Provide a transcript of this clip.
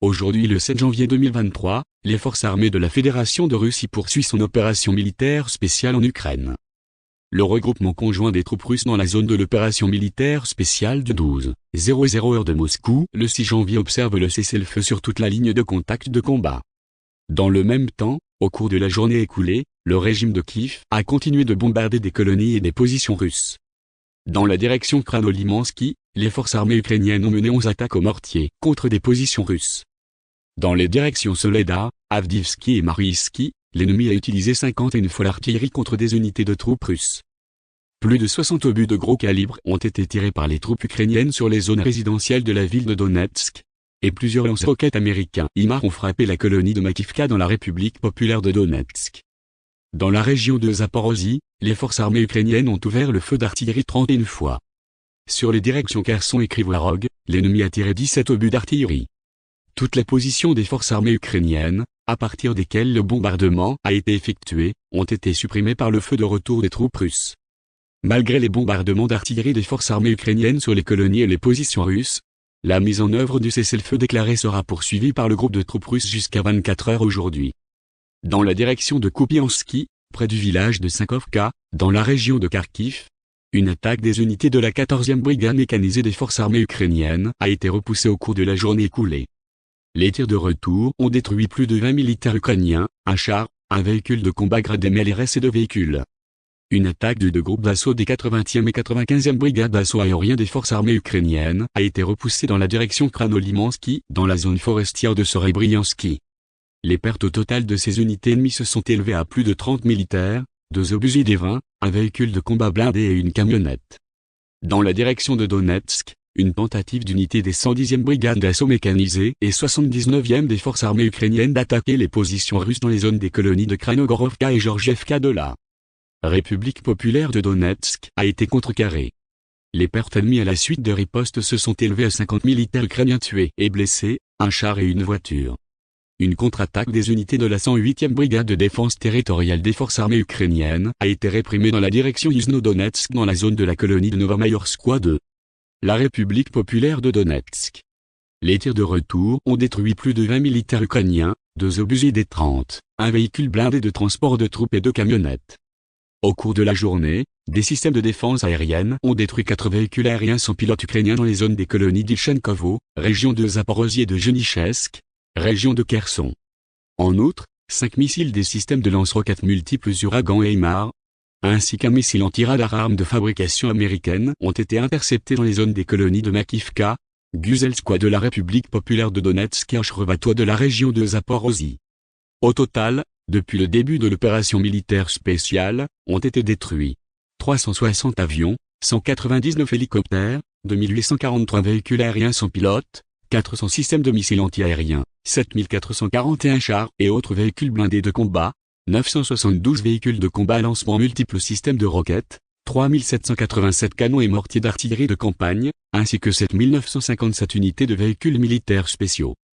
Aujourd'hui le 7 janvier 2023, les forces armées de la Fédération de Russie poursuivent son opération militaire spéciale en Ukraine. Le regroupement conjoint des troupes russes dans la zone de l'opération militaire spéciale du 12 00 heure de Moscou, le 6 janvier observe le cessez-le-feu sur toute la ligne de contact de combat. Dans le même temps, au cours de la journée écoulée, le régime de Kiev a continué de bombarder des colonies et des positions russes. Dans la direction Kranolimansky, les forces armées ukrainiennes ont mené 11 attaques au mortier contre des positions russes. Dans les directions Soleda, Avdivski et Mariiski, l'ennemi a utilisé 51 fois l'artillerie contre des unités de troupes russes. Plus de 60 obus de gros calibre ont été tirés par les troupes ukrainiennes sur les zones résidentielles de la ville de Donetsk, et plusieurs lance-roquettes américains IMAR ont frappé la colonie de Makivka dans la République populaire de Donetsk. Dans la région de Zaporozhye, les forces armées ukrainiennes ont ouvert le feu d'artillerie 31 fois. Sur les directions Kherson et Krivorog, l'ennemi a tiré 17 obus d'artillerie. Toutes les positions des forces armées ukrainiennes, à partir desquelles le bombardement a été effectué, ont été supprimées par le feu de retour des troupes russes. Malgré les bombardements d'artillerie des forces armées ukrainiennes sur les colonies et les positions russes, la mise en œuvre du cessez-le-feu déclaré sera poursuivie par le groupe de troupes russes jusqu'à 24 heures aujourd'hui dans la direction de Kupiansky, près du village de Sankovka, dans la région de Kharkiv. Une attaque des unités de la 14e brigade mécanisée des forces armées ukrainiennes a été repoussée au cours de la journée écoulée. Les tirs de retour ont détruit plus de 20 militaires ukrainiens, un char, un véhicule de combat gradé MLRS et deux véhicules. Une attaque de deux groupes d'assaut des 80e et 95e brigades d'assaut aérien des forces armées ukrainiennes a été repoussée dans la direction Kranolimansky, dans la zone forestière de Sorebriansky. Les pertes au total de ces unités ennemies se sont élevées à plus de 30 militaires, deux obusiers des 20, un véhicule de combat blindé et une camionnette. Dans la direction de Donetsk, une tentative d'unité des 110e brigades d'assaut mécanisées et 79e des forces armées ukrainiennes d'attaquer les positions russes dans les zones des colonies de Kranogorovka et Georgievka de la République populaire de Donetsk a été contrecarrée. Les pertes ennemies à la suite de ripostes se sont élevées à 50 militaires ukrainiens tués et blessés, un char et une voiture. Une contre-attaque des unités de la 108e brigade de défense territoriale des forces armées ukrainiennes a été réprimée dans la direction Yuzno-Donetsk dans la zone de la colonie de Novamayorskoye 2. La République populaire de Donetsk. Les tirs de retour ont détruit plus de 20 militaires ukrainiens, deux obusiers des 30, un véhicule blindé de transport de troupes et deux camionnettes. Au cours de la journée, des systèmes de défense aérienne ont détruit quatre véhicules aériens sans pilote ukrainiens dans les zones des colonies d'Ilchenkovo, région de Zaporozhye et de Genichesk, région de Kherson. En outre, cinq missiles des systèmes de lance-roquettes multiples Uragan et Imar, ainsi qu'un missile anti-radar arme de fabrication américaine ont été interceptés dans les zones des colonies de Makivka, Guzelskoye de la République populaire de Donetsk et Ochrevatoy de la région de Zaporozhye. Au total, depuis le début de l'opération militaire spéciale, ont été détruits 360 avions, 199 hélicoptères, 2843 véhicules aériens sans pilote, 400 systèmes de missiles antiaériens, 7441 chars et autres véhicules blindés de combat, 972 véhicules de combat à lancement multiples systèmes de roquettes, 3787 canons et mortiers d'artillerie de campagne, ainsi que 7957 unités de véhicules militaires spéciaux.